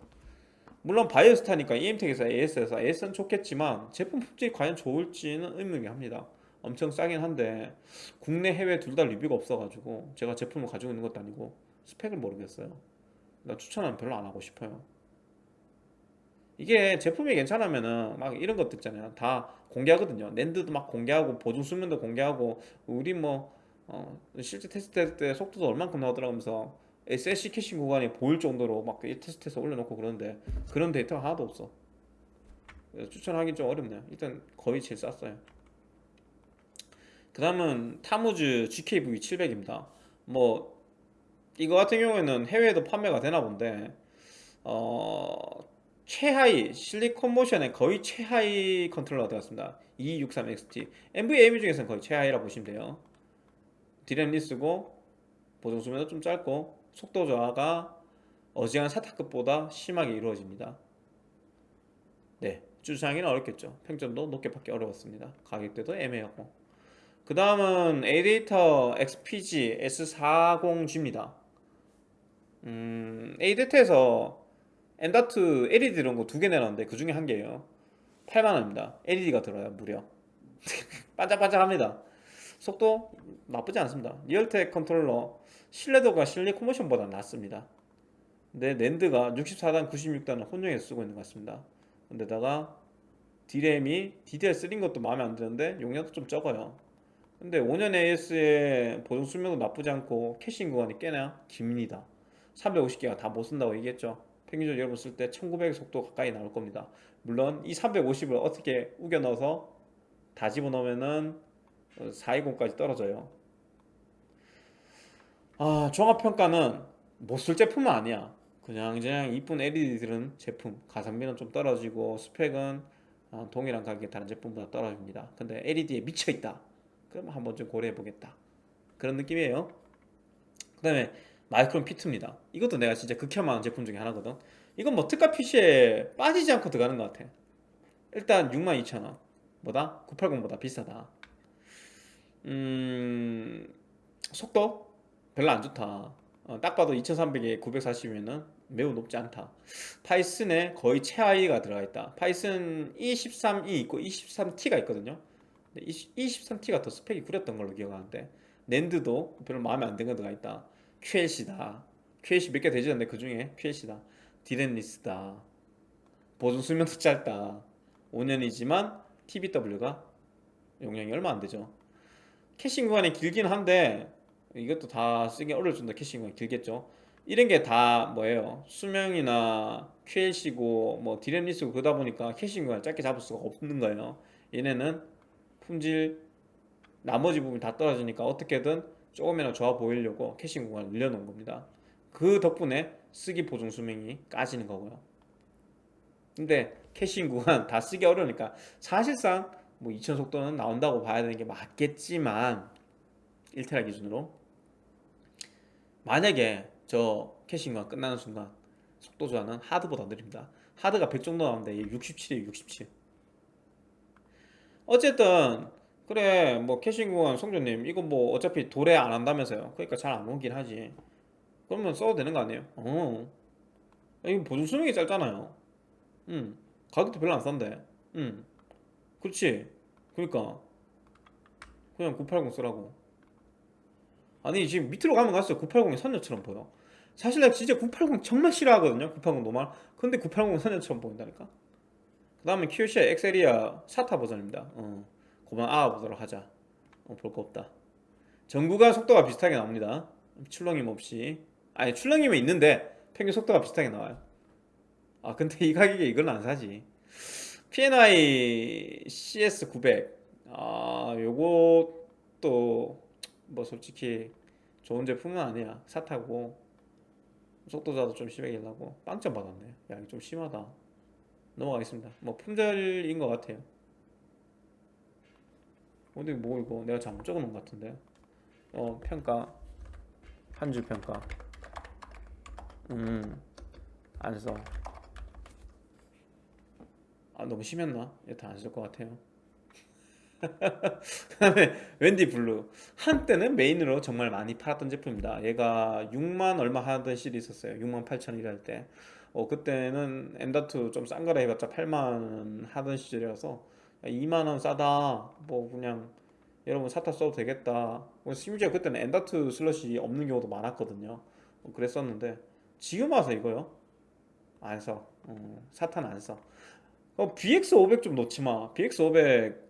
물론 바이오스타니까 이엠텍에서 AS에서 AS는 좋겠지만 제품 품질이 과연 좋을지는 의문이긴 합니다. 엄청 싸긴 한데 국내 해외 둘 다 리뷰가 없어가지고 제가 제품을 가지고 있는 것도 아니고 스펙을 모르겠어요 나 추천은 별로 안 하고 싶어요. 이게 제품이 괜찮으면은 막 이런 것도 있잖아요. 다 공개하거든요. NAND도 막 공개하고 보증 수명도 공개하고 우리 뭐 어, 실제 테스트 할 때 속도도 얼만큼 나오더라면서 SLC caching 구간이 보일 정도로 막 테스트해서 올려놓고 그러는데 그런 데이터가 하나도 없어. 추천하기 좀 어렵네요. 일단 거의 제일 쌌어요. 그 다음은 타무즈 GKV 700입니다. 뭐 이거 같은 경우에는 해외에도 판매가 되나 본데 어 최하위 실리콘 모션의 거의 최하위 컨트롤러가 되었습니다. 263XT NVMe 중에서는 거의 최하위라 보시면 돼요. DRAM-less고 보증 수명도 좀 짧고 속도 저하가 어지간한 SATA급보다 심하게 이루어집니다. 네 추천하기는 어렵겠죠. 평점도 높게 받기 어려웠습니다. 가격대도 애매하고. 그 다음은 에이데이터 XPG S40G입니다 음, 에이데이터에서 M.2 LED 이런 거 두 개 내놨는데 그 중에 한 개예요. 8만원입니다. LED가 들어요 무려. 반짝반짝합니다. 속도 나쁘지 않습니다. 리얼텍 컨트롤러 신뢰도가 실리콘 모션보다 낫습니다. 근데 랜드가 64단 96단을 혼용해서 쓰고 있는 것 같습니다. 근데다가 D램이 DDR3인 것도 마음에 안 드는데 용량도 좀 적어요. 근데 5년 AS의 보존 수명도 나쁘지 않고 캐싱 구간이 꽤나 깁니다 350개가 다 못 쓴다고 얘기했죠. 평균적으로 여러분 쓸 때 1900 속도 가까이 나올 겁니다. 물론 이 350을 어떻게 우겨 넣어서 다 집어넣으면은 420까지 떨어져요. 아 종합평가는 못 쓸 제품은 아니야. 그냥 그냥 이쁜 LED들은 제품 가성비는 좀 떨어지고 스펙은 아, 동일한 가격의 다른 제품보다 떨어집니다. 근데 LED에 미쳐있다. 그럼 한번 좀 고려해 보겠다. 그런 느낌이에요. 그 다음에 마이크론 피트입니다. 이것도 내가 진짜 극혐하는 제품 중에 하나거든. 이건 뭐 특가 PC에 빠지지 않고 들어가는 것 같아. 일단 62,000원. 뭐다? 980보다 비싸다. 음... 속도? 별로 안 좋다. 어, 딱 봐도 2300에 940이면 매우 높지 않다. 파이슨에 거의 최하위가 들어가 있다. 파이슨 E13E 있고 E13T가 있거든요. 23T가 더 스펙이 구렸던 걸로 기억하는데 낸드도 별로 마음에 안 드는 거가 있다 QLC다. QLC 몇 개 되지 않는데 그 중에? QLC다. 디렌리스다. 보존 수명도 짧다. 5년이지만 TBW가 용량이 얼마 안 되죠. caching 구간이 길긴 한데 이것도 다 쓰기 정도 caching 구간이 길겠죠. 이런 게 다 뭐예요? 수명이나 QLC고 뭐 DRAM-less고 그러다 보니까 caching 구간을 짧게 잡을 수가 없는 거예요. 얘네는 품질 나머지 부분이 다 떨어지니까 어떻게든 조금이라도 좋아 보이려고 caching 구간을 늘려놓은 겁니다. 그 덕분에 쓰기 보증 수명이 까지는 거고요. 근데 caching 구간 다 쓰기 어려우니까 사실상 뭐 2000 속도는 나온다고 봐야 되는 게 맞겠지만 1테라 기준으로 만약에 저 caching 구간 끝나는 순간 속도 저하는 하드보다 느립니다. 하드가 100 정도 나오는데 67이에요 67 어쨌든 그래 뭐 caching 구간 송조님 이거 뭐 어차피 도래 안 한다면서요. 그러니까 잘 안 오긴 하지. 그러면 써도 되는 거 아니에요? 어. 이거 보존 수명이 짧잖아요. 음 가격도 별로 안 싼데. 음 그렇지? 그러니까. 그냥 980 쓰라고. 아니 지금 밑으로 가면 갈수록 980이 선녀처럼 보여. 사실 내가 진짜 980 정말 싫어하거든요 980 노말. 근데 980은 선녀처럼 보인다니까? 그 다음에 QCI 엑셀이아 사타 버전입니다. 어, 그만 알아보도록 하자. 어, 볼 거 없다. 전구가 속도가 비슷하게 나옵니다. 출렁임 없이. 아니 출렁임은 있는데 평균 속도가 비슷하게 나와요. 아 근데 이 가격에 이걸 안 사지. PNI CS900 아 요것도 뭐 솔직히 좋은 제품은 아니야. 사타고. 속도자도 좀 심하게 나고. 빵점 받았네. 야 이거 좀 심하다. 넘어가겠습니다. 뭐 품절인 것 같아요 근데 뭐 이거 내가 잘못 적어놓은 것 같은데. 어 평가. 한 줄 평가. 음 안써. 아 너무 심했나? 얘다 안 쓸 것 같아요. 그 다음에 웬디 블루. 한때는 메인으로 정말 많이 팔았던 제품입니다. 얘가 6만 얼마 하던 시절이 있었어요. 6만 8천 이럴 때. 어, 그때는 M.2 좀 싼 거라 해봤자 8만 하던 시절이라서 2만원 싸다. 뭐 그냥 여러분 사타 써도 되겠다. 뭐 심지어 그때는 M.2 슬롯이 없는 경우도 많았거든요. 어, 그랬었는데 지금 와서 이거요? 안써. 어, 사타는 안써. 어, BX500 좀 놓지마. BX500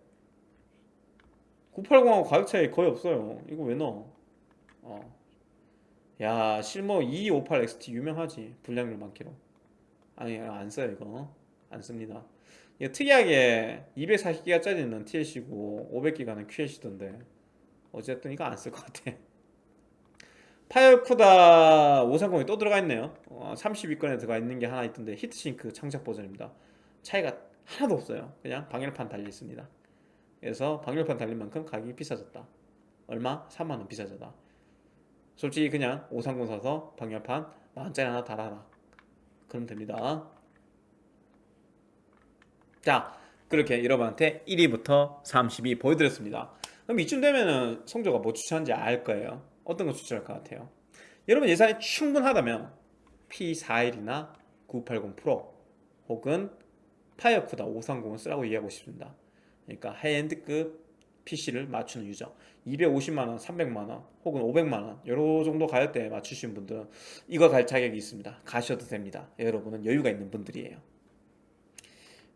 980하고 가격 차이 거의 없어요. 이거 왜 넣어? 어. 야 실버 2258XT 유명하지. 불량률 많기로. 아니 안 써요 이거. 안 씁니다 특이하게 240기가 짜리는 TLC고 500기가는 QLC던데 어쨌든 이거 안 쓸 것 같아. 파이어쿠다 530이 또 들어가 있네요. 어, 32건에 들어가 있는 게 하나 있던데 히트싱크 창작 버전입니다. 차이가 하나도 없어요. 그냥 방열판 달려 있습니다. 그래서 방열판 달린 만큼 가격이 비싸졌다. 얼마? 3만원 비싸졌다. 솔직히 그냥 530 사서 방열판 만원짜리 하나 달아라. 그럼 됩니다 자 그렇게 여러분한테 1위부터 32 보여드렸습니다. 그럼 이쯤 되면은 성조가 뭐 추천한지 알 거예요. 어떤 거 추천할 것 같아요? 여러분 예산이 충분하다면 P41이나 980 프로 혹은 파이어쿠다 530을 쓰라고 이해하고 싶습니다. 그러니까 하이엔드급 PC를 맞추는 유저. 250만원, 300만원 혹은 500만원 여러 정도 가격대에 맞추신 분들은 이거 갈 자격이 있습니다. 가셔도 됩니다. 여러분은 여유가 있는 분들이에요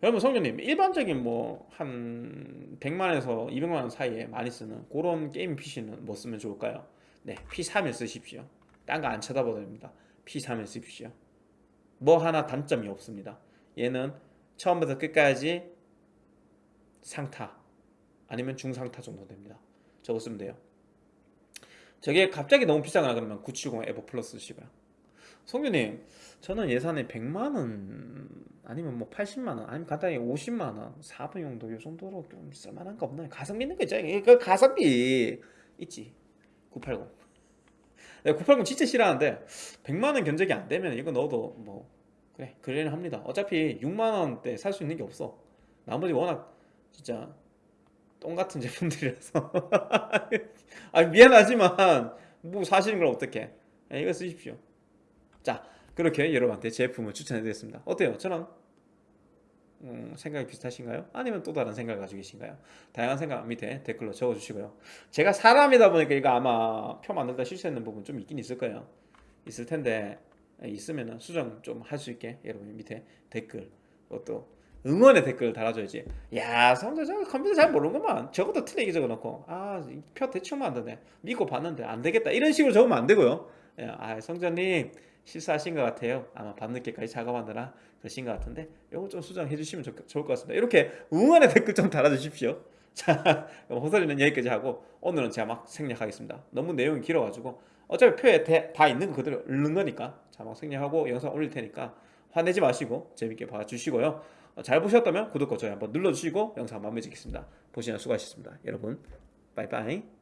여러분 성준님 일반적인 뭐 한 100만원에서 200만원 사이에 많이 쓰는 그런 게임 PC는 뭐 쓰면 좋을까요? 네 P31 쓰십시오. 딴 거 안 쳐다봐도 됩니다. P31 쓰십시오. 뭐 하나 단점이 없습니다. 얘는 처음부터 끝까지 상타 아니면 중상타 정도 됩니다. 저거 쓰면 돼요. 저게 갑자기 너무 비싸거나 그러면 970 에버 플러스 쓰시고요 성규님 저는 예산에 100만원 아니면 뭐 80만원 아니면 간단히 50만원 4분 용도 이 정도로 좀 쓸만한 거 없나요? 가성비 있는 거 있잖아요 그 가성비 있지. 980 내가 980 진짜 싫어하는데 100만원 견적이 안 되면 이거 넣어도 뭐 그래 그래는 합니다. 어차피 6만원대 살 수 있는 게 없어. 나머지 워낙 진짜 똥같은 제품들이라서. 아 미안하지만 뭐 사실인 걸 어떻게 이거 쓰십시오 자 그렇게 여러분한테 제품을 추천해 드렸습니다 어때요? 저랑 음, 생각이 비슷하신가요? 아니면 또 다른 생각을 가지고 계신가요? 다양한 생각 밑에 댓글로 적어주시고요. 제가 사람이다 보니까 이거 아마 표 만들다 실수했는 부분 좀 있긴 있을 거예요. 있을 텐데 있으면은 수정 좀 할 수 있게 여러분 밑에 댓글 어, 또 응원의 댓글 달아줘야지. 야 성재 저 컴퓨터 잘 모르는구만. 저것도 틀리게 적어놓고 아표 대충 만드네. 믿고 봤는데 안 되겠다. 이런 식으로 적으면 안 되고요. 예, 아 성재님 실수하신 것 같아요. 아마 밤늦게까지 작업하느라 그러신 것 같은데 이거 좀 수정해 주시면 좋, 좋을 것 같습니다. 이렇게 응원의 댓글 좀 달아주십시오. 자, 그럼 호설이는 여기까지 하고 오늘은 제가 막 생략하겠습니다. 너무 내용이 길어가지고 어차피 표에 대- 다 있는 거 그대로 읽는 거니까 자막 생략하고 영상 올릴 테니까 화내지 마시고 재밌게 봐주시고요. 어, 잘 보셨다면 구독과 좋아요 한번 눌러주시고 영상 마무리 짓겠습니다. 보시느라 수고하셨습니다. 여러분 빠이빠이